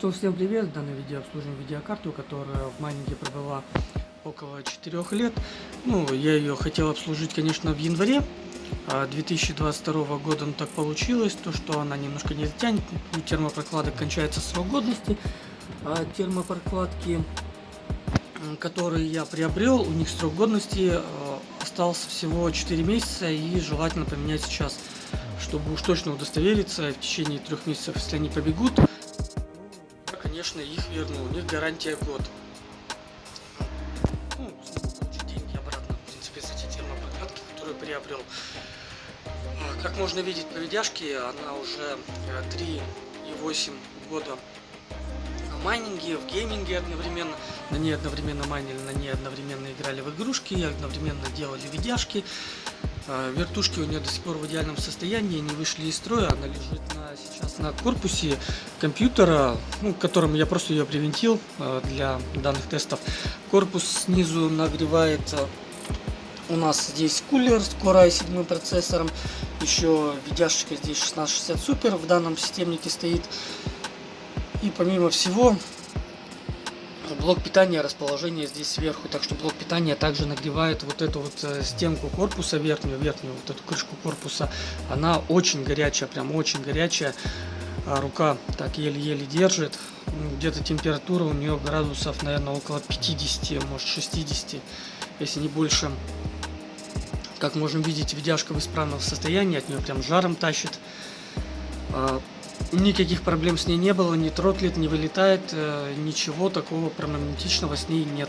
То всем привет! В данном видео обслуживаем видеокарту, которая в майнинге пробыла около 4 лет. Ну, я ее хотел обслужить, конечно, в январе 2022 а года, но так получилось, то что она немножко не затянет, у термопрокладок кончается срок годности, а термопрокладки, которые я приобрел, у них срок годности а, остался всего 4 месяца и желательно поменять сейчас, чтобы уж точно удостовериться в течение трех месяцев, если они побегут, конечно, их верну. У них гарантия год. Ну, получить деньги обратно, в принципе, за те термопрокладки, которые приобрел. А, как можно видеть по видяшке, она уже 3,8 э, года в майнинге, в гейминге одновременно. На ней одновременно майнили, на ней одновременно играли в игрушки, одновременно делали видяшки. А, вертушки у нее до сих пор в идеальном состоянии, не вышли из строя, она лежит на, сейчас на корпусе компьютера, ну, которым я просто ее привинтил а, для данных тестов. Корпус снизу нагревается у нас здесь кулер с Core i7 процессором, еще видяшечка здесь 1660 Super в данном системнике стоит. И помимо всего, блок питания расположение здесь сверху, так что блок питания также нагревает вот эту вот э, стенку корпуса верхнюю, верхнюю вот эту крышку корпуса. Она очень горячая, прям очень горячая. А рука так еле-еле держит. Ну, где-то температура у нее градусов, наверное, около 50, может 60, если не больше. Как можем видеть, видяшка в исправном состоянии, от нее прям жаром тащит. Никаких проблем с ней не было, не тротлит, не вылетает, э, ничего такого проблематичного с ней нет.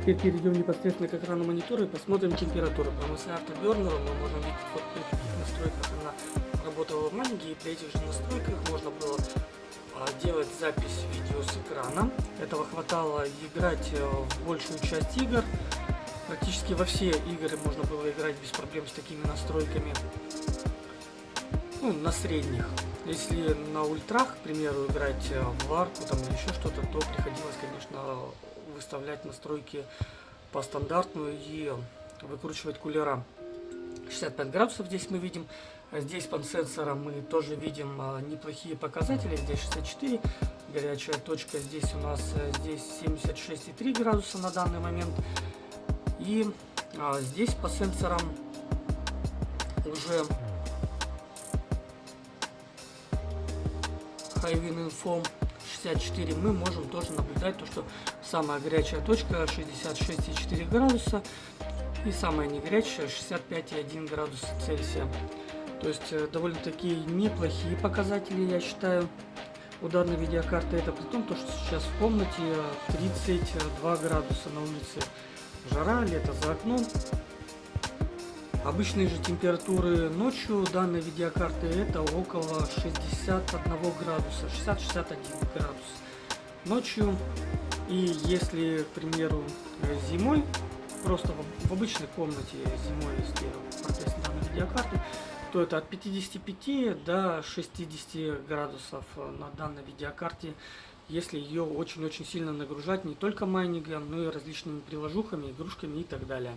Теперь перейдем непосредственно к экрану монитора и посмотрим температуру. По мысли автобернера мы можем видеть вот при таких настройках она работала в манге, и при этих же настройках можно было а, делать запись видео с экрана. Этого хватало играть э, в большую часть игр. Практически во все игры можно было играть без проблем с такими настройками ну, на средних. Если на ультрах, к примеру, играть э, в арку там или еще что-то, то приходилось, конечно, выставлять настройки по стандартную и выкручивать кулера. 65 градусов здесь мы видим. Здесь по сенсорам мы тоже видим э, неплохие показатели. Здесь 64, горячая точка здесь у нас э, здесь 76,3 градуса на данный момент. И а, здесь по сенсорам уже Info 64 мы можем тоже наблюдать то, что самая горячая точка 66,4 градуса и самая не горячая 65,1 градус Цельсия. То есть э, довольно-таки неплохие показатели, я считаю, у данной видеокарты. Это при том, что сейчас в комнате 32 градуса на улице. Жара, лето за окном. Обычные же температуры ночью данной видеокарты это около 61 градуса, 60-61 градус ночью. И если, к примеру, зимой, просто в, обычной комнате зимой, если протестить данную видеокарту, то это от 55 до 60 градусов на данной видеокарте, если ее очень-очень сильно нагружать не только майнингом, но и различными приложухами, игрушками и так далее.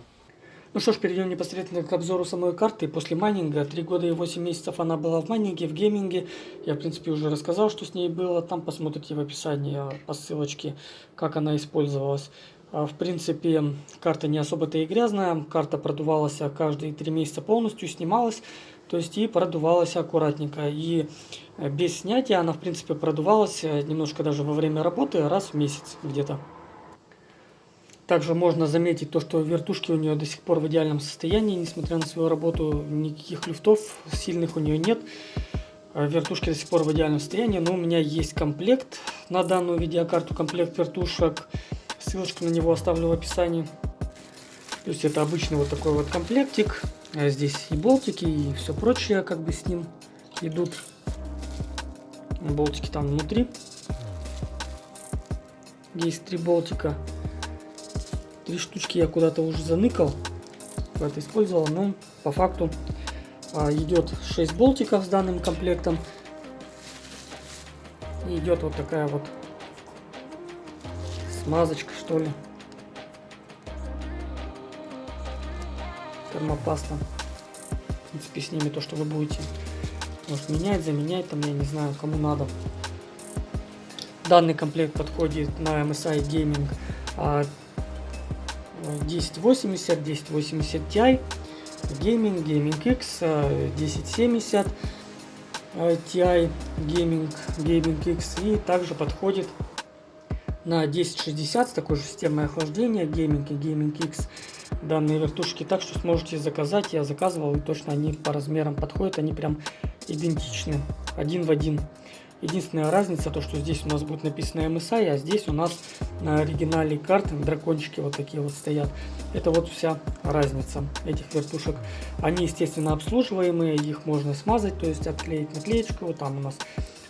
Ну что ж, перейдем непосредственно к обзору самой карты. После майнинга, 3 года и 8 месяцев она была в майнинге, в гейминге. Я, в принципе, уже рассказал, что с ней было. Там посмотрите в описании по ссылочке, как она использовалась. А, в принципе, карта не особо-то и грязная. Карта продувалась каждые 3 месяца полностью, снималась. То есть и продувалась аккуратненько. И э, без снятия она, в принципе, продувалась э, немножко даже во время работы, раз в месяц где-то. Также можно заметить то, что вертушки у нее до сих пор в идеальном состоянии, несмотря на свою работу, никаких люфтов сильных у нее нет. А вертушки до сих пор в идеальном состоянии, но у меня есть комплект на данную видеокарту, комплект вертушек. Ссылочку на него оставлю в описании. То есть это обычный вот такой вот комплектик. А здесь и болтики, и все прочее как бы с ним идут. Болтики там внутри. Есть три болтика. Три штучки я куда-то уже заныкал. Это использовал, но по факту а, идет 6 болтиков с данным комплектом. И идет вот такая вот смазочка, что ли. Термопаста. В принципе, с ними то, что вы будете может, менять, заменять, там, я не знаю, кому надо. Данный комплект подходит на MSI Gaming 1080, 1080 Ti, Gaming, Gaming X, 1070 Ti, Gaming, Gaming X и также подходит на 1060 с такой же системой охлаждения Gaming и Gaming X данные вертушки. Так что сможете заказать я заказывал и точно они по размерам подходят они прям идентичны один в один Единственная разница, то что здесь у нас будет написано MSI, а здесь у нас на оригинале карты дракончики вот такие вот стоят. Это вот вся разница этих вертушек. Они, естественно, обслуживаемые, их можно смазать, то есть отклеить наклеечку. Вот там у нас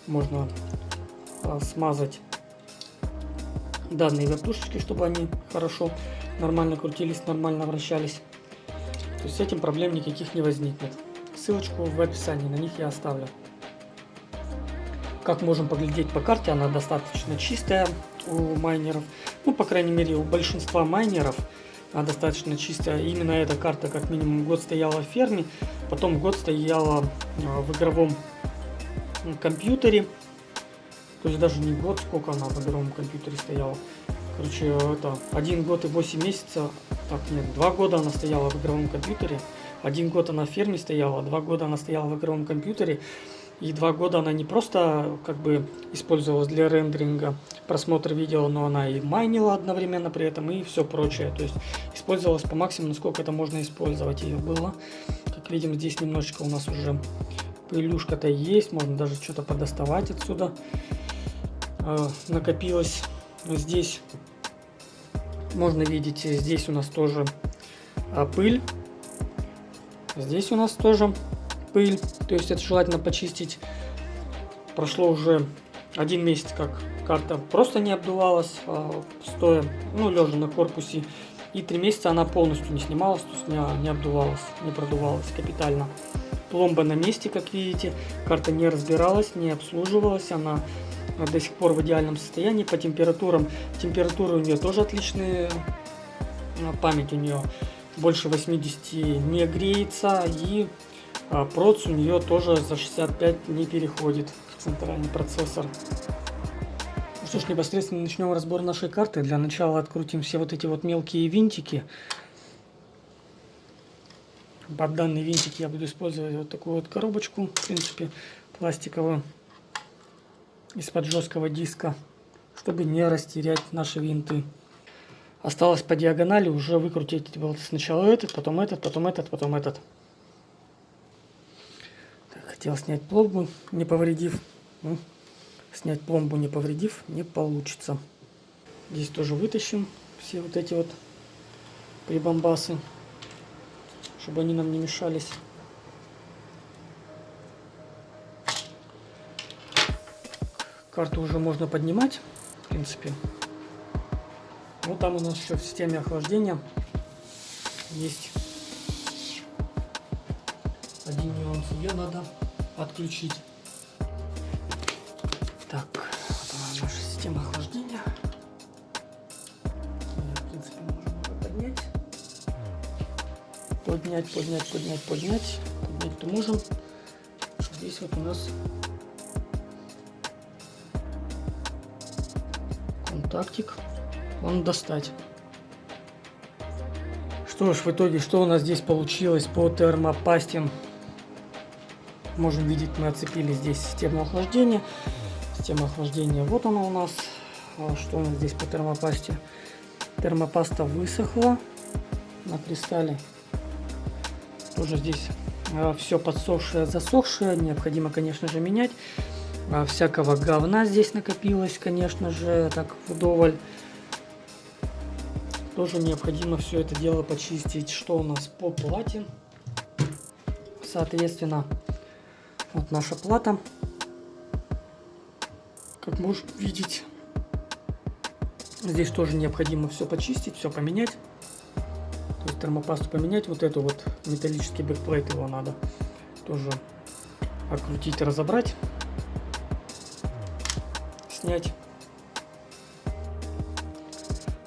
можно а, смазать данные вертушечки, чтобы они хорошо, нормально крутились, нормально вращались. То есть с этим проблем никаких не возникнет. Ссылочку в описании, на них я оставлю. Как можем поглядеть по карте, она достаточно чистая у майнеров. Ну, по крайней мере, у большинства майнеров она достаточно чистая. Именно эта карта как минимум год стояла в ферме, потом год стояла а, в игровом компьютере. То есть даже не год, сколько она в игровом компьютере стояла. Короче, это один год и 8 месяцев, так нет, два года она стояла в игровом компьютере. Один год она в ферме стояла, два года она стояла в игровом компьютере. И два года она не просто как бы использовалась для рендеринга, просмотра видео, но она и майнила одновременно при этом и все прочее. То есть использовалась по максимуму, насколько это можно использовать ее было. Как видим, здесь немножечко у нас уже пылюшка-то есть, можно даже что-то подоставать отсюда. Э, накопилось здесь, можно видеть, здесь у нас тоже э, пыль. Здесь у нас тоже пыль. То есть это желательно почистить. Прошло уже один месяц, как карта просто не обдувалась, а, стоя, ну, лежа на корпусе. И три месяца она полностью не снималась, то есть не, не обдувалась, не продувалась капитально. Пломба на месте, как видите. Карта не разбиралась, не обслуживалась. Она до сих пор в идеальном состоянии. По температурам, температуры у нее тоже отличные. Память у нее больше 80 не греется. И а проц у нее тоже за 65 не переходит центральный процессор. Ну что ж, непосредственно начнем разбор нашей карты. Для начала открутим все вот эти вот мелкие винтики. Под данный винтик я буду использовать вот такую вот коробочку, в принципе, пластиковую, из-под жесткого диска, чтобы не растерять наши винты. Осталось по диагонали уже выкрутить сначала этот, потом этот, потом этот, потом этот. Хотел снять пломбу, не повредив. Ну, снять пломбу не повредив, не получится. Здесь тоже вытащим все вот эти вот прибамбасы, чтобы они нам не мешались. Карту уже можно поднимать, в принципе. Вот там у нас еще в системе охлаждения есть один нюанс. Ее надо отключить. Так, вот она наша система охлаждения. в принципе, ее поднять. Поднять, поднять, поднять, поднять. Поднять-то можем. Здесь вот у нас контактик. Он достать. Что ж, в итоге, что у нас здесь получилось по термопасте? Можем видеть, мы оцепили здесь систему охлаждения. Система охлаждения, вот она у нас. А что у нас здесь по термопасте? Термопаста высохла на кристалле. Тоже здесь а, все подсохшее, засохшее. Необходимо, конечно же, менять. А, всякого говна здесь накопилось, конечно же, так вдоволь. Тоже необходимо все это дело почистить. Что у нас по плате? Соответственно, вот наша плата. Как можешь видеть, здесь тоже необходимо все почистить, все поменять. То есть термопасту поменять, вот эту вот металлический backplate его надо тоже окрутить, разобрать, снять.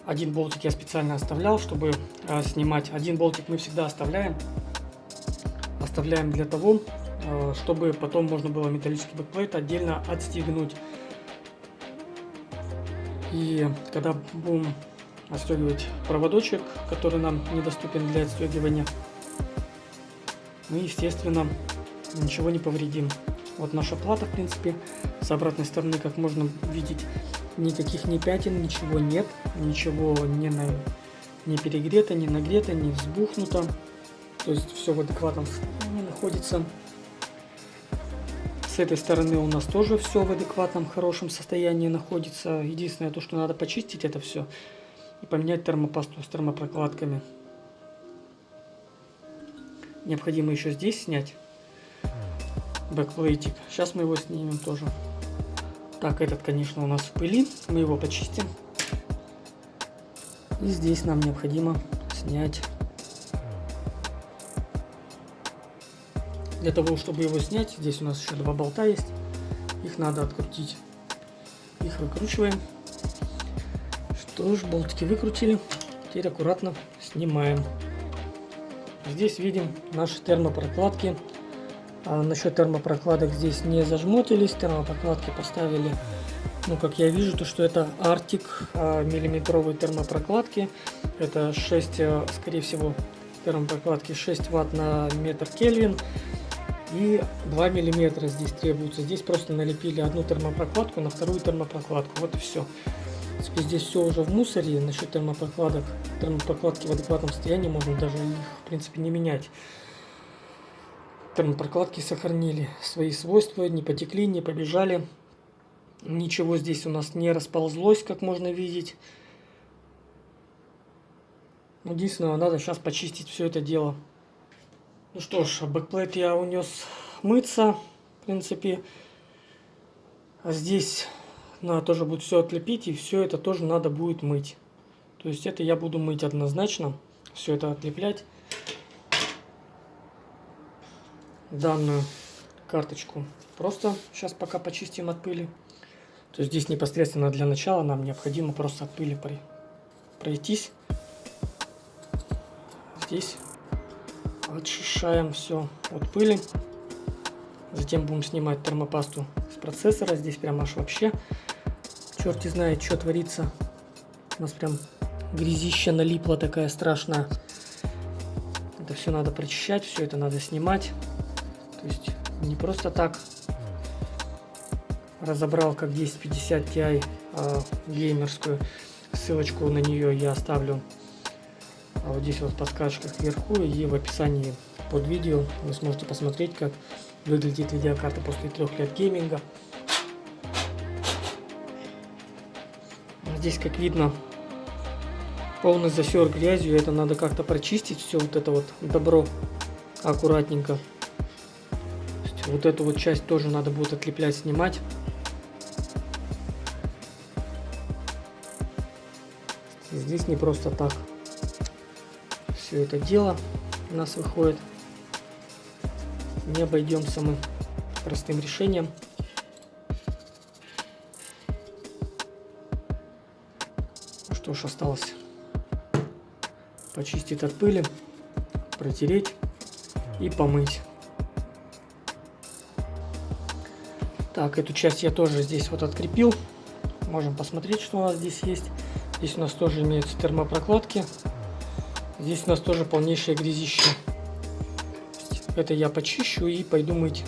Один болтик я специально оставлял, чтобы э, снимать. Один болтик мы всегда оставляем. Оставляем для того, чтобы потом можно было металлический backplate отдельно отстегнуть. И когда будем отстегивать проводочек, который нам недоступен для отстегивания, мы, естественно, ничего не повредим. Вот наша плата, в принципе, с обратной стороны, как можно видеть, никаких ни пятен, ничего нет, ничего не, на, не перегрето, не нагрето, не взбухнуто. То есть все в адекватном состоянии находится. С этой стороны у нас тоже все в адекватном, хорошем состоянии находится. Единственное, то, что надо почистить это все и поменять термопасту с термопрокладками. Необходимо еще здесь снять backplate ик. Сейчас мы его снимем тоже. Так, этот, конечно, у нас в пыли. Мы его почистим. И здесь нам необходимо снять. Для того, чтобы его снять, здесь у нас еще два болта есть. Их надо открутить. Их выкручиваем. Что ж, болтики выкрутили. Теперь аккуратно снимаем. Здесь видим наши термопрокладки. А насчет термопрокладок здесь не зажмотились. Термопрокладки поставили, ну как я вижу, то что это Arctic а, миллиметровые термопрокладки. Это 6, а, скорее всего, термопрокладки 6 ватт на метр Кельвин. И 2 миллиметра здесь требуется. Здесь просто налепили одну термопрокладку на вторую термопрокладку. Вот и все принципе, здесь все уже в мусоре. Насчет термопрокладок, термопрокладки в адекватном состоянии можно даже их, в принципе, не менять. Термопрокладки сохранили свои свойства, не потекли, не побежали. Ничего здесь у нас не расползлось, как можно видеть. Единственное, надо сейчас почистить все это дело. Ну что ж, backplate я унес мыться, в принципе. А здесь надо тоже будет все отлепить, и все это тоже надо будет мыть. То есть это я буду мыть однозначно, все это отлеплять. Данную карточку просто сейчас пока почистим от пыли. То есть здесь непосредственно для начала нам необходимо просто от пыли пройтись. Здесь очищаем все от пыли. Затем будем снимать термопасту с процессора. Здесь прям аж вообще черти знает, что творится. У нас прям грязища налипла такая страшная. Это все надо прочищать, все это надо снимать. То есть не просто так разобрал как 1050 Ti а, геймерскую. Ссылочку на нее я оставлю а вот здесь вот в подсказках вверху и в описании под видео. Вы сможете посмотреть, как выглядит видеокарта после трех лет гейминга. Здесь, как видно, полный засер грязью. Это надо как-то прочистить все вот это вот добро аккуратненько. Вот эту вот часть тоже надо будет отлеплять, снимать. Здесь не просто так все это дело у нас выходит. Не обойдемся мы простым решением. что ж осталось почистить от пыли, протереть и помыть. Так, эту часть я тоже здесь вот открепил. Можем посмотреть, что у нас здесь есть. Здесь у нас тоже имеются термопрокладки. Здесь у нас тоже полнейшее грязище. Это я почищу и пойду мыть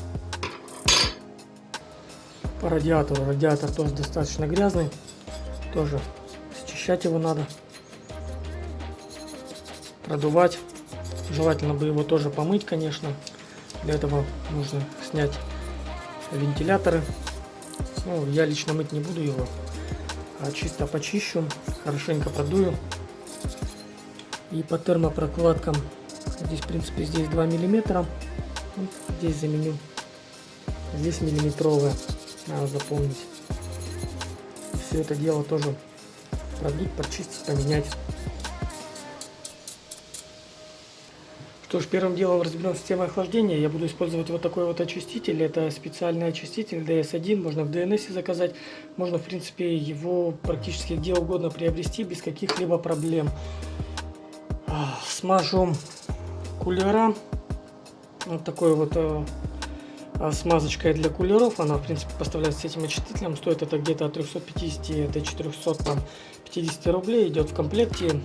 по радиатору. Радиатор тоже достаточно грязный. Тоже Очищать его надо. Продувать. Желательно бы его тоже помыть, конечно. Для этого нужно снять вентиляторы. Ну, я лично мыть не буду его, а чисто почищу, хорошенько продую. И по термопрокладкам, здесь в принципе здесь 2 миллиметра, вот здесь заменю, здесь миллиметровая, надо запомнить. Все это дело тоже продуть, почистить, поменять. Что ж, первым делом разберем систему охлаждения. Я буду использовать вот такой вот очиститель. Это специальный очиститель DS1. Можно в DNS заказать. Можно, в принципе, его практически где угодно приобрести без каких-либо проблем. Смажу кулера. Вот такой вот э, а, смазочкой для кулеров. Она, в принципе, поставляется с этим очистителем. Стоит это где-то от 350 до 450 рублей. Идет в комплекте.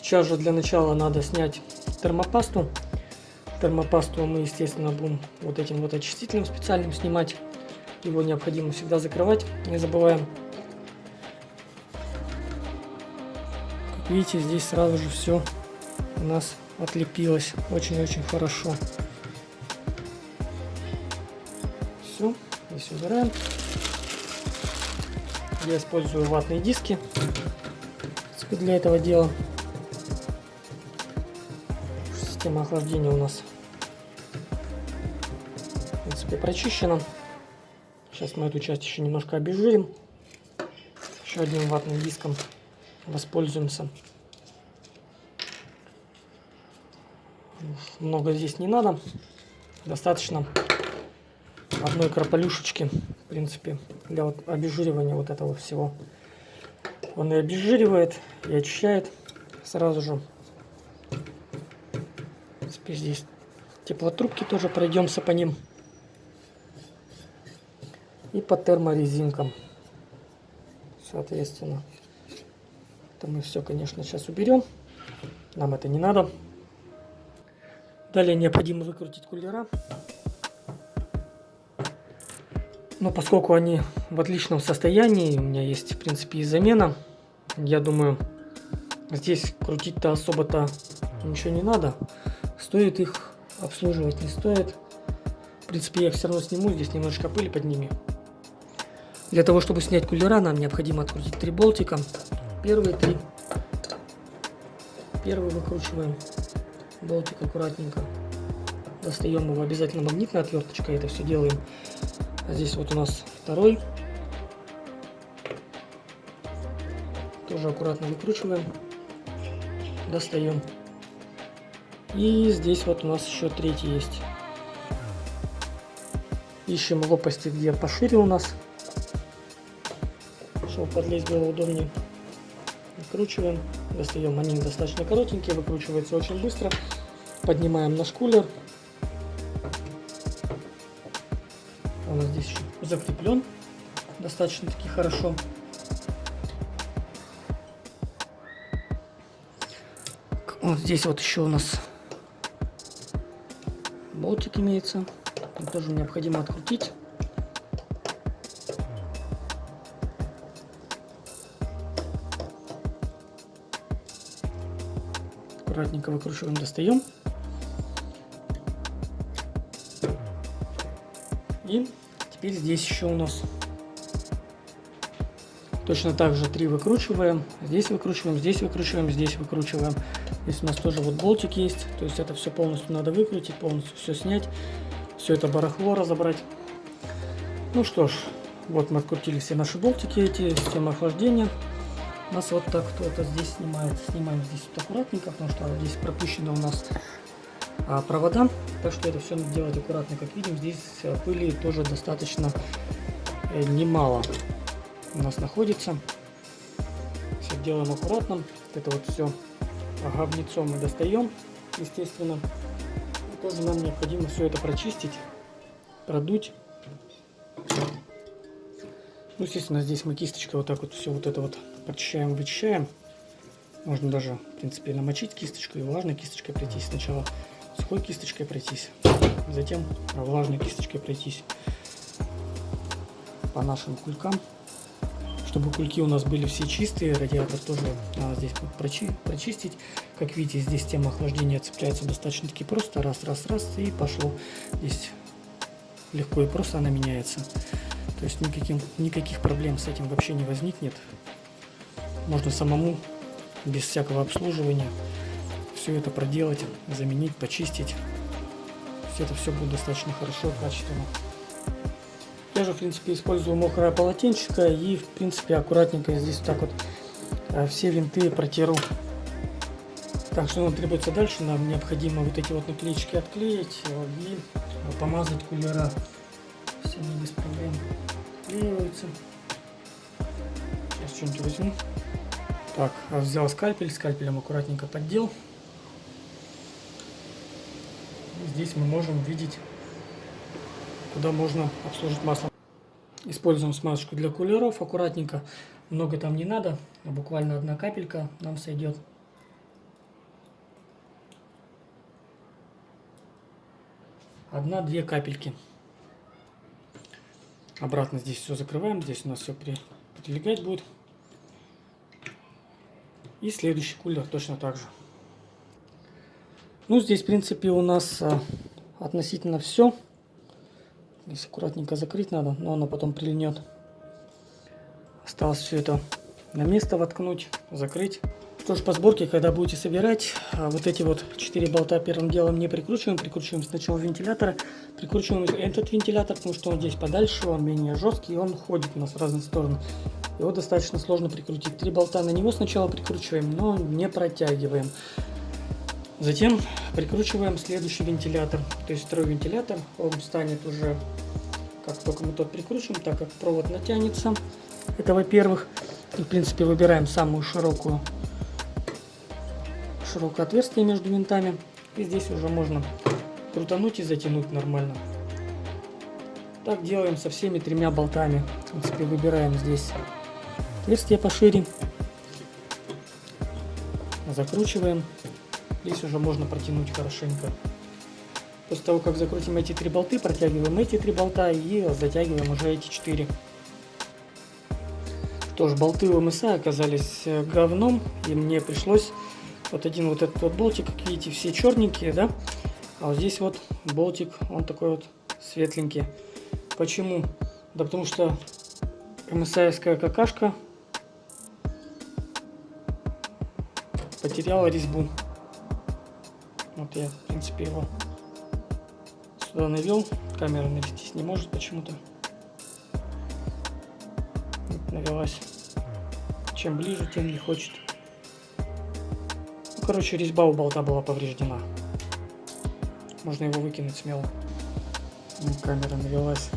Сейчас же для начала надо снять термопасту. Термопасту мы, естественно, будем вот этим вот очистителем специальным снимать. Его необходимо всегда закрывать. Не забываем. Видите, здесь сразу же все у нас отлепилось очень-очень хорошо. Все, здесь убираем. Я использую ватные диски для этого дела. Система охлаждения у нас в принципе прочищена. Сейчас мы эту часть еще немножко обезжирим. Еще одним ватным диском воспользуемся. много здесь не надо. Достаточно одной крополюшечки, в принципе, для вот обезжиривания вот этого всего. Он и обезжиривает, и очищает сразу же. Теперь здесь теплотрубки тоже пройдемся по ним. И по терморезинкам. Соответственно. Это мы все, конечно, сейчас уберем. Нам это не надо. Далее необходимо выкрутить кулера. Но поскольку они в отличном состоянии, у меня есть в принципе и замена, я думаю, здесь крутить-то особо-то ничего не надо. Стоит их обслуживать, не стоит. В принципе, я их все равно сниму, здесь немножечко пыли под ними. Для того, чтобы снять кулера, нам необходимо открутить три болтика. Первые три. Первый выкручиваем болтик аккуратненько. Достаем его обязательно магнитной отверточкой, это все делаем. А здесь вот у нас второй. Тоже аккуратно выкручиваем. Достаем. И здесь вот у нас еще третий есть. Ищем лопасти, где пошире у нас. Чтобы подлезть было удобнее. Выкручиваем. Достаем. Они достаточно коротенькие, выкручивается очень быстро. Поднимаем наш кулер. Он нас здесь еще закреплен достаточно таки хорошо. Вот здесь вот еще у нас болтик имеется. Его тоже необходимо открутить. Аккуратненько выкручиваем, достаем. И теперь здесь еще у нас точно так же три выкручиваем. Здесь выкручиваем, здесь выкручиваем, здесь выкручиваем. Здесь у нас тоже вот болтик есть. То есть это все полностью надо выкрутить, полностью все снять. Все это барахло разобрать. Ну что ж, вот мы открутили все наши болтики, эти системы охлаждения. У нас вот так кто-то здесь снимает. Снимаем здесь вот аккуратненько, потому что здесь пропущено у нас а, провода. Так что это все надо делать аккуратно. Как видим, здесь э, пыли тоже достаточно э, немало у нас находится. Все делаем аккуратно. Это вот все говнецо мы достаем, естественно. И тоже нам необходимо все это прочистить, продуть. Ну, естественно, здесь мы кисточкой вот так вот все вот это вот прочищаем, вычищаем. Можно даже, в принципе, намочить кисточку и влажной кисточкой пройтись. Сначала сухой кисточкой пройтись, затем влажной кисточкой пройтись по нашим кулькам. Чтобы кульки у нас были все чистые, радиатор тоже надо здесь прочи прочистить. Как видите, здесь тема охлаждения цепляется достаточно таки просто. Раз, раз, раз и пошло. Здесь легко и просто она меняется. То есть никаким, никаких проблем с этим вообще не возникнет. Можно самому, без всякого обслуживания, все это проделать, заменить, почистить. Все это все будет достаточно хорошо качественно. Я же, в принципе, использую мокрое полотенчико и, в принципе, аккуратненько здесь так вот э, все винты протеру. Так, что нам требуется дальше? Нам необходимо вот эти вот наклеечки отклеить э, и помазать кулера. Все они без проблем отклеиваются. Сейчас что-нибудь возьму. Так, взял скальпель, скальпелем аккуратненько поддел. Здесь мы можем видеть куда можно обслужить масло. Используем смазочку для кулеров аккуратненько. Много там не надо, а буквально одна капелька нам сойдет. Одна-две капельки. Обратно здесь все закрываем. Здесь у нас все при, прилегать будет. И следующий кулер точно так же. Ну, здесь, в принципе, у нас а, относительно все. Здесь аккуратненько закрыть надо, но оно потом прильнет. Осталось все это на место воткнуть, закрыть. Что ж, по сборке, когда будете собирать, а, вот эти вот 4 болта первым делом не прикручиваем. Прикручиваем сначала вентилятор. Прикручиваем этот вентилятор, потому что он здесь подальше, он менее жесткий, и он ходит у нас в разные стороны. Его достаточно сложно прикрутить. Три болта на него сначала прикручиваем, но не протягиваем. Затем прикручиваем следующий вентилятор. То есть второй вентилятор, он станет уже, как только мы тот прикручиваем, так как провод натянется. Это во-первых. В принципе, выбираем самую широкую широкое отверстие между винтами. И здесь уже можно крутануть и затянуть нормально. Так делаем со всеми тремя болтами. В принципе, выбираем здесь отверстие пошире. Закручиваем. Здесь уже можно протянуть хорошенько. После того, как закрутим эти три болты, протягиваем эти три болта и затягиваем уже эти четыре. Тоже болты у МСА оказались э, говном, и мне пришлось вот один вот этот вот болтик, как видите, все черненькие, да? А вот здесь вот болтик, он такой вот светленький. Почему? Да потому что МСАевская какашка потеряла резьбу. Вот я, в принципе, его сюда навел. Камера навестись не может почему-то. Навелась. Чем ближе, тем не хочет. Короче, резьба у болта была повреждена. Можно его выкинуть смело. Ну, камера навелась.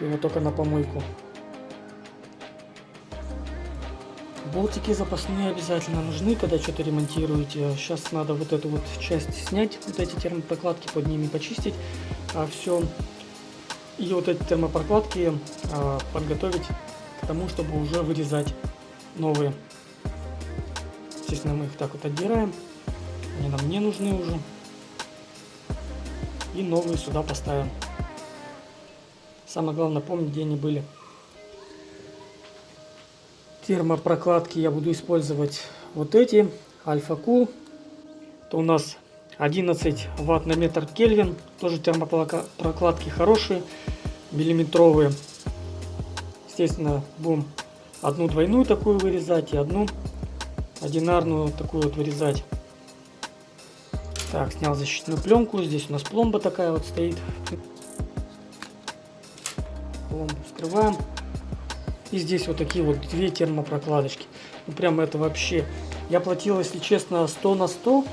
Его только на помойку. Болтики запасные обязательно нужны, когда что-то ремонтируете. Сейчас надо вот эту вот часть снять, вот эти термопрокладки под ними почистить. А все. И вот эти термопрокладки а, подготовить к тому, чтобы уже вырезать новые. Естественно, мы их так вот отдираем. Они нам не нужны уже. И новые сюда поставим. Самое главное помнить, где они были. Термопрокладки я буду использовать вот эти. Альфа Кул. Это у нас 11 ватт на метр Кельвин. Тоже термопрокладки хорошие, миллиметровые. Естественно, будем одну двойную такую вырезать и одну одинарную такую вот вырезать. Так, снял защитную пленку. Здесь у нас пломба такая вот стоит. Пломбу вскрываем. И здесь вот такие вот две термопрокладочки. Ну прям это вообще... Я платил, если честно, 100 на 100,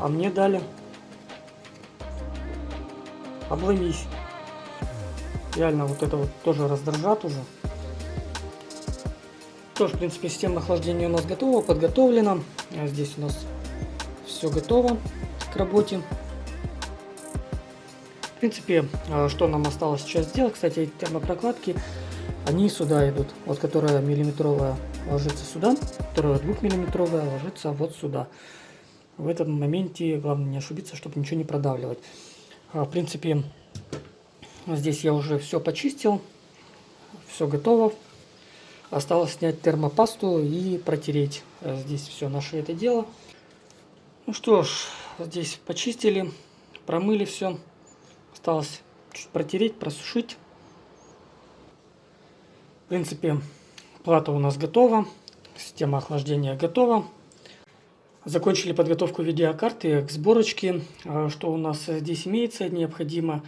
а мне дали... Обломись. Реально вот это вот тоже раздражат уже. Тоже, в принципе, система охлаждения у нас готова, подготовлена. А здесь у нас все готово к работе. В принципе, а, что нам осталось сейчас сделать, кстати, эти термопрокладки, они сюда идут. Вот которая миллиметровая ложится сюда, которая двухмиллиметровая ложится вот сюда. В этом моменте главное не ошибиться, чтобы ничего не продавливать. А, в принципе, Здесь я уже все почистил, все готово. Осталось снять термопасту и протереть э, здесь все наше это дело. Ну что ж, здесь почистили, промыли все. Осталось чуть протереть, просушить. Принципе, плата у нас готова. Система охлаждения готова. Закончили подготовку видеокарты к сборочке. А что у нас здесь имеется? Необходимо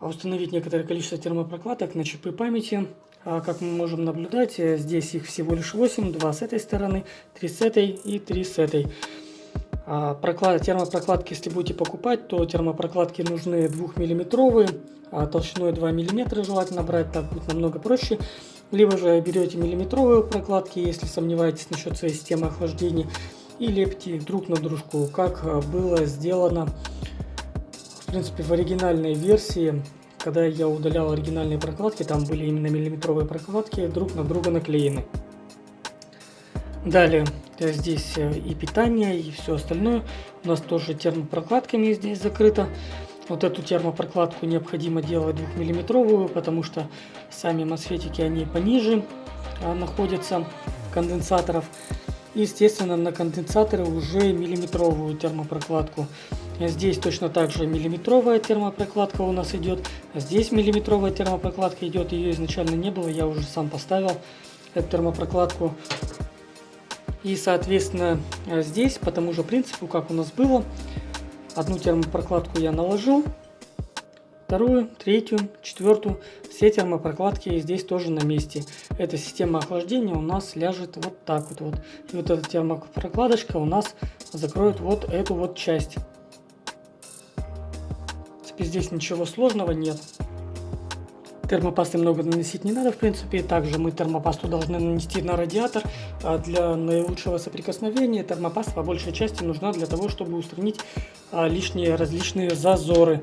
а установить некоторое количество термопрокладок на чипы памяти. А как мы можем наблюдать, э, здесь их всего лишь 8, 2 с этой стороны, 3 с этой и 3 с этой. А проклад... термопрокладки, если будете покупать, то термопрокладки нужны 2-миллиметровые, а толщиной 2 мм желательно брать, так будет намного проще. Либо же берете миллиметровые прокладки, если сомневаетесь насчет своей системы охлаждения, и лепите друг на дружку, как было сделано в принципе в оригинальной версии когда я удалял оригинальные прокладки, там были именно миллиметровые прокладки, друг на друга наклеены. Далее, здесь э, и питание, и все остальное. У нас тоже термопрокладками здесь закрыто. Вот эту термопрокладку необходимо делать двухмиллиметровую, потому что сами мосфетики, они пониже а, находятся конденсаторов. естественно, на конденсаторы уже миллиметровую термопрокладку. Здесь точно так же миллиметровая термопрокладка у нас идет. Здесь миллиметровая термопрокладка идет. Ее изначально не было, я уже сам поставил эту термопрокладку. И, соответственно, здесь по тому же принципу, как у нас было, одну термопрокладку я наложил, вторую, третью, четвертую. Все термопрокладки здесь тоже на месте. Эта система охлаждения у нас ляжет вот так вот. вот. И вот эта термопрокладочка у нас закроет вот эту вот часть принципе, здесь ничего сложного нет. Термопасты много наносить не надо, в принципе. Также мы термопасту должны нанести на радиатор. А для наилучшего соприкосновения термопаста по большей части нужна для того, чтобы устранить а, лишние различные зазоры.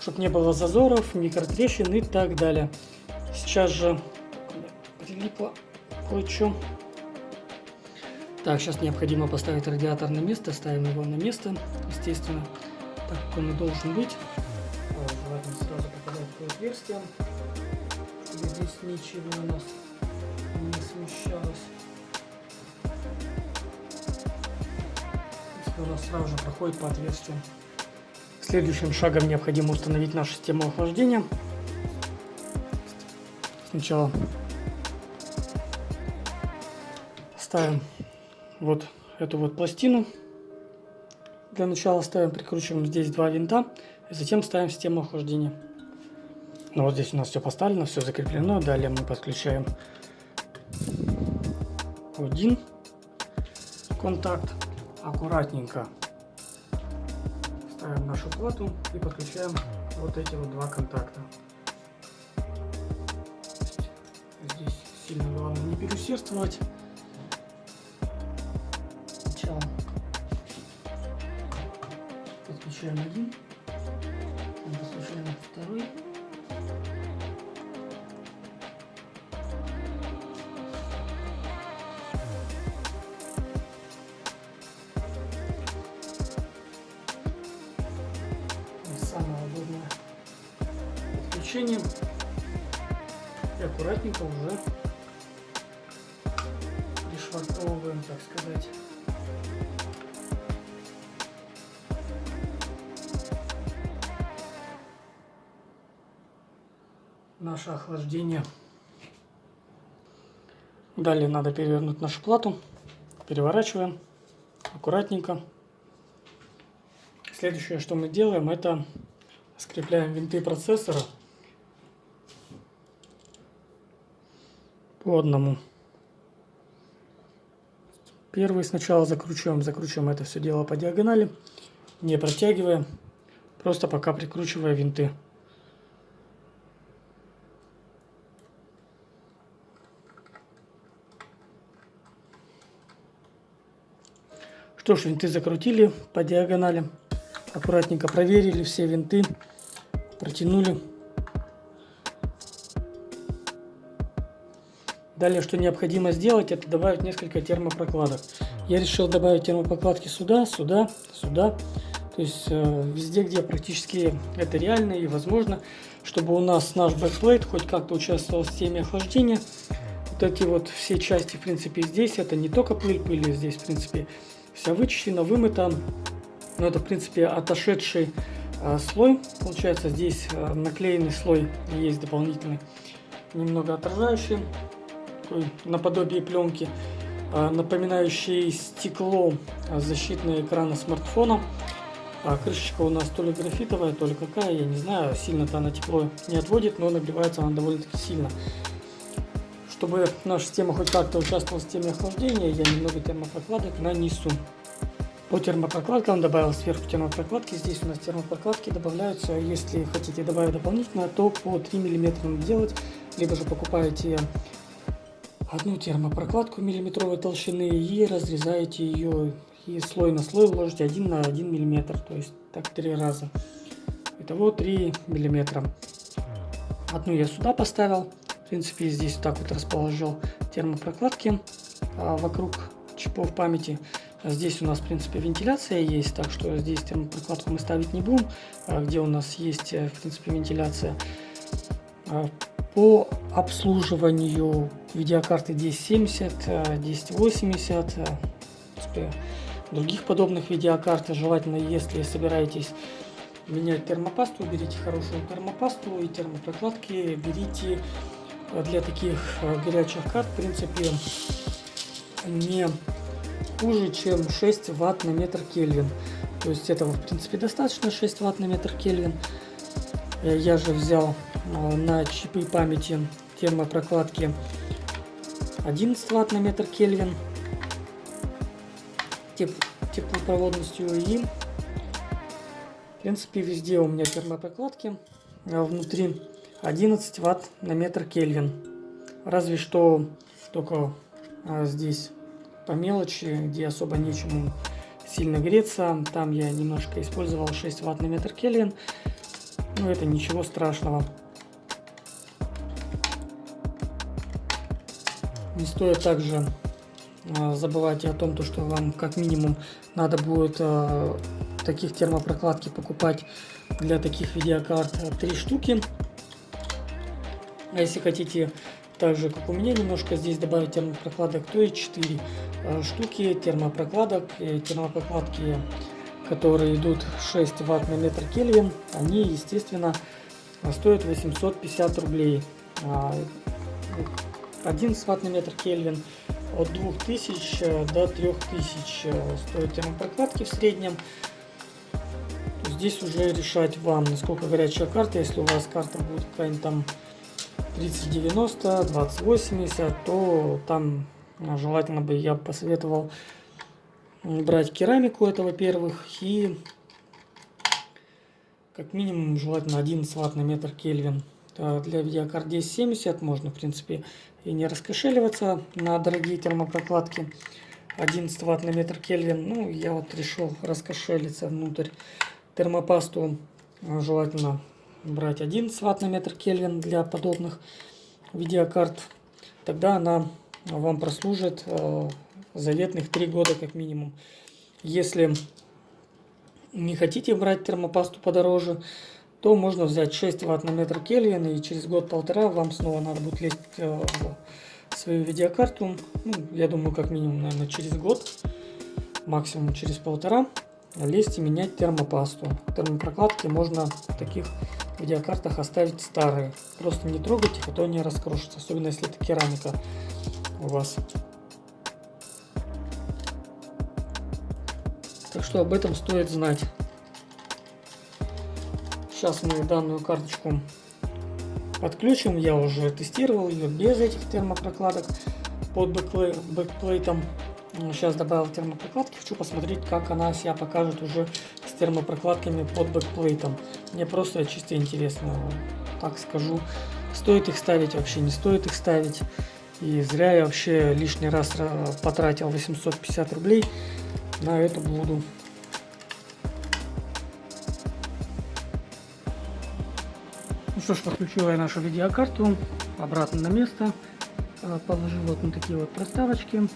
Чтобы не было зазоров, микротрещин и так далее. Сейчас же прилипло кое-что. Так, сейчас необходимо поставить радиатор на место. Ставим его на место, естественно так как он и должен быть. Желательно сразу попадать в отверстие, чтобы здесь ничего у нас не смещалось. Если у нас сразу же проходит по отверстию. Следующим шагом необходимо установить нашу систему охлаждения. Сначала ставим вот эту вот пластину для начала ставим, прикручиваем здесь два винта, и затем ставим систему охлаждения. Ну вот здесь у нас все поставлено, все закреплено. Далее мы подключаем один контакт. Аккуратненько ставим нашу плату и подключаем вот эти вот два контакта. Здесь сильно главное не переусердствовать. Подключаем один. Наше охлаждение. Далее надо перевернуть нашу плату. Переворачиваем аккуратненько. Следующее, что мы делаем, это скрепляем винты процессора по одному. Первый сначала закручиваем, закручиваем это все дело по диагонали, не протягивая, просто пока прикручивая винты. Что ж, винты закрутили по диагонали. Аккуратненько проверили все винты. Протянули. Далее, что необходимо сделать, это добавить несколько термопрокладок. Я решил добавить термопрокладки сюда, сюда, сюда. То есть э, везде, где практически это реально и возможно, чтобы у нас наш backplate хоть как-то участвовал в системе охлаждения. Вот эти вот все части, в принципе, здесь это не только пыль, пыль здесь, в принципе, вся вычищена, вымыта. Но это, в принципе, отошедший э, слой. Получается, здесь э, наклеенный слой есть дополнительный, немного отражающий, такой наподобие пленки, э, напоминающий стекло э, защитного экрана смартфона. А крышечка у нас то ли графитовая, то ли какая, я не знаю, сильно-то она тепло не отводит, но нагревается она довольно-таки сильно. Чтобы наша система хоть как-то участвовала в системе охлаждения, я немного термопрокладок нанесу. По термопрокладкам добавил сверху термопрокладки. Здесь у нас термопрокладки добавляются. Если хотите добавить дополнительно, то по 3 мм делать. Либо же покупаете одну термопрокладку миллиметровой толщины и разрезаете ее и слой на слой ложите 1 на 1 миллиметр, то есть так три раза. Итого 3 миллиметра. Одну я сюда поставил, в принципе здесь вот так вот расположил термопрокладки а, вокруг чипов памяти. Здесь у нас, в принципе, вентиляция есть, так что здесь термопрокладку мы ставить не будем, а где у нас есть, э, в принципе, вентиляция. А, по обслуживанию видеокарты 1070, 1080, э, э, других подобных видеокарт, желательно, если собираетесь менять термопасту, берите хорошую термопасту и термопрокладки берите для таких горячих карт, в принципе, не хуже, чем 6 ватт на метр Кельвин. То есть этого, в принципе, достаточно 6 ватт на метр Кельвин. Э, я же взял э, на чипы памяти термопрокладки 11 ватт на метр Кельвин теп теплопроводностью и в принципе везде у меня термопрокладки а внутри 11 ватт на метр Кельвин разве что только а, здесь по мелочи, где особо нечему сильно греться. Там я немножко использовал 6 ватт на метр Кельвин. Но это ничего страшного. Не стоит также э, забывать о том, то, что вам как минимум надо будет э, таких термопрокладки покупать для таких видеокарт 3 штуки. А если хотите так же, как у меня, немножко здесь добавить термопрокладок, то и 4 э, штуки термопрокладок. И термопрокладки, которые идут 6 ватт на метр Кельвин, они, естественно, стоят 850 рублей. 11 а, ватт на метр Кельвин от 2000 до 3000 стоят термопрокладки в среднем. Здесь уже решать вам, насколько горячая карта. Если у вас карта будет какая-нибудь там 3090, 2080, то там а, желательно бы я посоветовал брать керамику, это во-первых, и как минимум желательно 11 ватт на метр Кельвин. Для видеокарт 1070 можно, в принципе, и не раскошеливаться на дорогие термопрокладки. 11 ватт на метр Кельвин. Ну, я вот решил раскошелиться внутрь термопасту. Желательно брать 11 ватт на метр Кельвин для подобных видеокарт, тогда она вам прослужит э, заветных 3 года как минимум. Если не хотите брать термопасту подороже, то можно взять 6 ватт на метр Кельвин и через год-полтора вам снова надо будет лезть э, в свою видеокарту. Ну, я думаю, как минимум, наверное, через год, максимум через полтора лезть и менять термопасту. Термопрокладки можно в таких видеокартах оставить старые. Просто не трогайте, а то они раскрошатся, особенно если это керамика у вас. Так что об этом стоит знать. Сейчас мы данную карточку подключим. Я уже тестировал ее без этих термопрокладок под backplate ом. Сейчас добавил термопрокладки. Хочу посмотреть, как она себя покажет уже с термопрокладками под backplate ом. Мне просто чисто интересно, так скажу. Стоит их ставить, вообще не стоит их ставить. И зря я вообще лишний раз потратил 850 рублей на эту блуду. Ну что ж, подключила я нашу видеокарту обратно на место. Э, положил вот на такие вот проставочки.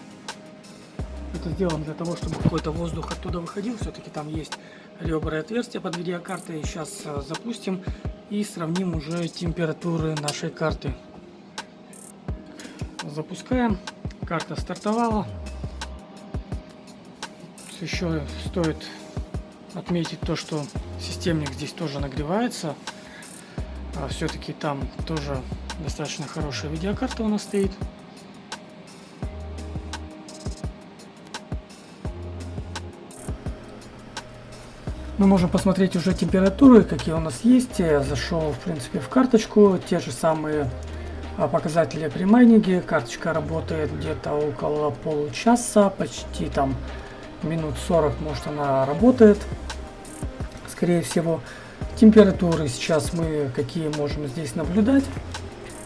Это сделано для того, чтобы какой-то воздух оттуда выходил. Все-таки там есть ребра и отверстия под видеокартой. Сейчас э, запустим и сравним уже температуры нашей карты. Запускаем. Карта стартовала. Еще стоит отметить то, что системник здесь тоже нагревается. А Все-таки там тоже достаточно хорошая видеокарта у нас стоит. Мы можем посмотреть уже температуры, какие у нас есть. Я зашел, в принципе, в карточку. Те же самые а, показатели при майнинге. Карточка работает где-то около получаса, почти там минут 40, может, она работает. Скорее всего, температуры сейчас мы какие можем здесь наблюдать.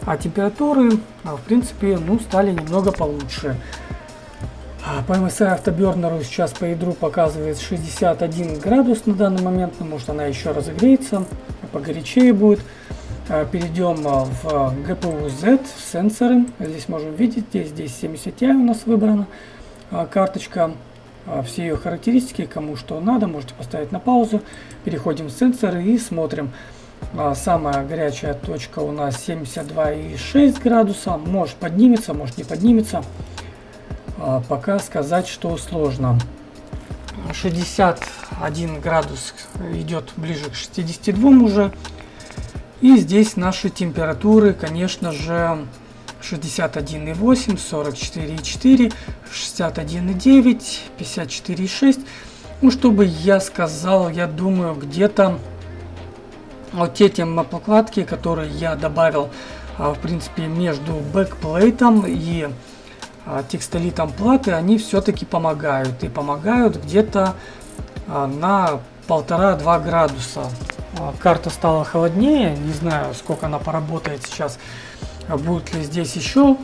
а температуры, а, в принципе, ну, стали немного получше. А, по MSI Afterburner сейчас по ядру показывает 61 градус на данный момент, но может она еще разогреется, погорячее будет. А, перейдем в GPU Z, в сенсоры. Здесь можем видеть, здесь, здесь 70 Ti у нас выбрана карточка. Все ее характеристики, кому что надо, можете поставить на паузу. Переходим в сенсоры и смотрим. Самая горячая точка у нас 72,6 градуса. Может поднимется, может не поднимется. А, пока сказать, что сложно. 61 градус идет ближе к 62 уже. И здесь наши температуры, конечно же, 61,8, 44,4, 61,9, 54,6. Ну, чтобы я сказал, я думаю, где-то вот эти покладки, которые я добавил, а, в принципе, между бэкплейтом и а, текстолитом платы, они все-таки помогают. И помогают где-то а, на полтора-два градуса. А, карта стала холоднее, не знаю, сколько она поработает сейчас. Будут ли здесь еще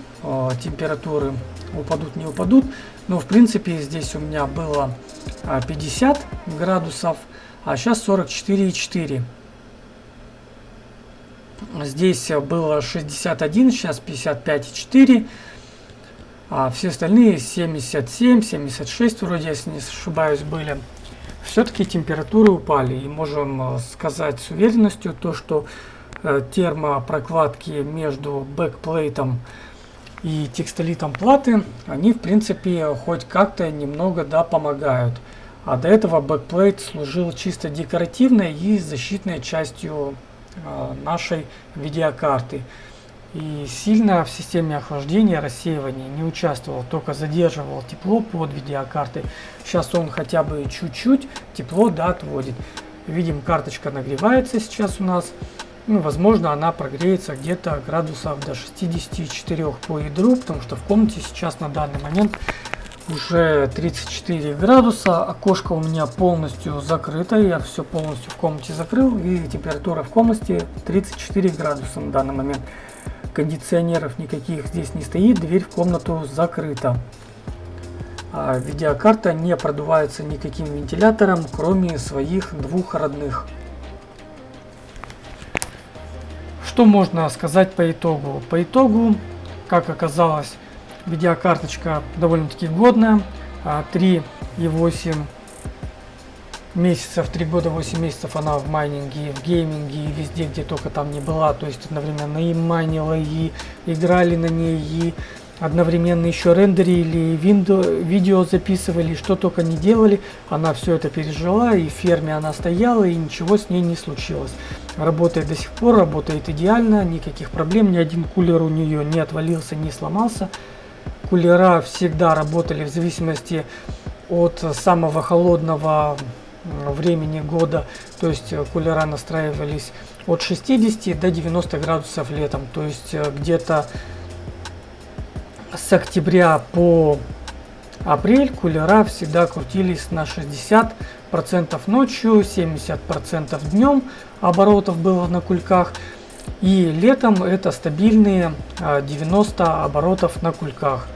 температуры, упадут, не упадут. Но в принципе здесь у меня было 50 градусов, а сейчас 44,4. Здесь было 61, сейчас 55,4. А все остальные 77, 76 вроде, если не ошибаюсь, были. Все-таки температуры упали. И можем э, сказать с уверенностью то, что э, термопрокладки между backplate ом и текстолитом платы, они в принципе хоть как-то немного да помогают. А до этого backplate служил чисто декоративной и защитной частью э, нашей видеокарты и сильно в системе охлаждения рассеивания не участвовал, только задерживал тепло под видеокартой. Сейчас он хотя бы чуть-чуть тепло да, отводит. Видим, карточка нагревается сейчас у нас. Ну, возможно, она прогреется где-то градусов до 64 по ядру, потому что в комнате сейчас на данный момент уже 34 градуса. Окошко у меня полностью закрыто, я все полностью в комнате закрыл, и температура в комнате 34 градуса на данный момент кондиционеров никаких здесь не стоит, дверь в комнату закрыта. А видеокарта не продувается никаким вентилятором, кроме своих двух родных. Что можно сказать по итогу? По итогу, как оказалось, видеокарточка довольно-таки годная. 3,8 а, месяцев, 3 года, 8 месяцев она в майнинге, в гейминге и везде, где только там не была. То есть одновременно и майнила, и играли на ней, и одновременно еще рендерили, виндо, видео записывали, что только не делали. Она все это пережила, и в ферме она стояла, и ничего с ней не случилось. Работает до сих пор, работает идеально, никаких проблем, ни один кулер у нее не отвалился, не сломался. Кулера всегда работали в зависимости от самого холодного времени года, то есть э, кулера настраивались от 60 до 90 градусов летом, то есть э, где-то с октября по апрель кулера всегда крутились на 60 процентов ночью, 70 процентов днем оборотов было на кульках. И летом это стабильные 90 э, оборотов на кульках.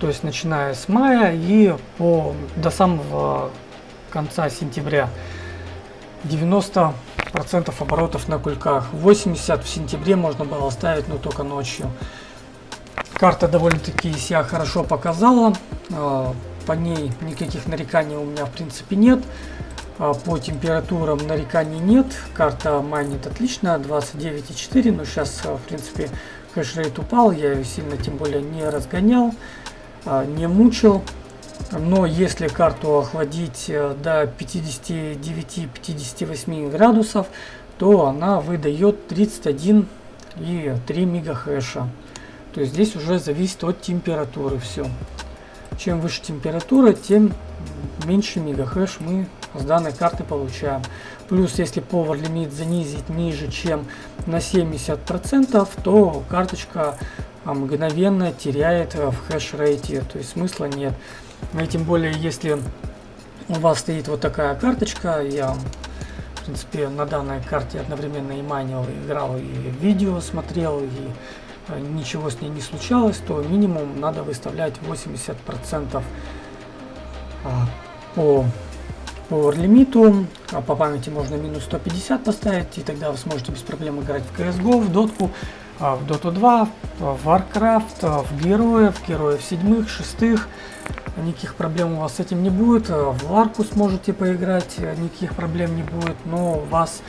То есть начиная с мая и по, до самого конца сентября. 90% оборотов на кульках. 80 в сентябре можно было ставить, но только ночью. Карта довольно-таки себя хорошо показала. А, по ней никаких нареканий у меня в принципе нет. А, по температурам нареканий нет. Карта майнит отлично, 29,4. Но сейчас, в принципе, hashrate упал. Я ее сильно тем более не разгонял, а, не мучил. Но если карту охладить э, до 59-58 градусов, то она выдает 31 и 3 мегахэша. То есть здесь уже зависит от температуры все. Чем выше температура, тем меньше мегахэш мы с данной карты получаем. Плюс, если Power лимит занизить ниже, чем на 70%, то карточка мгновенно теряет в хэш-рейте, то есть смысла нет. Ну и тем более, если у вас стоит вот такая карточка, я, в принципе, на данной карте одновременно и майнил, и играл, и видео смотрел, и э, ничего с ней не случалось, то минимум надо выставлять 80% а, по power лимиту. А по памяти можно минус 150 поставить, и тогда вы сможете без проблем играть в CSGO, в дотку, в Dota 2, в Warcraft, в героев, героев седьмых, шестых. Никаких проблем у вас с этим не будет. В Ларку сможете поиграть, никаких проблем не будет, но у вас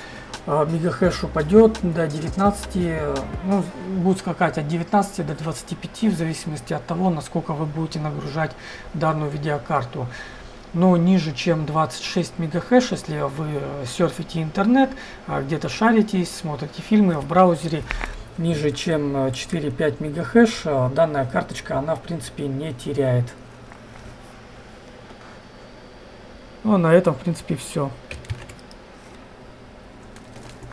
а, мегахэш упадет до 19, ну, будет скакать от 19 до 25, в зависимости от того, насколько вы будете нагружать данную видеокарту. Но ниже, чем 26 мегахэш, если вы серфите интернет, а, где-то шаритесь, смотрите фильмы в браузере, ниже, чем 4-5 мегахэш, а, данная карточка, она в принципе не теряет. Ну, а на этом, в принципе, все.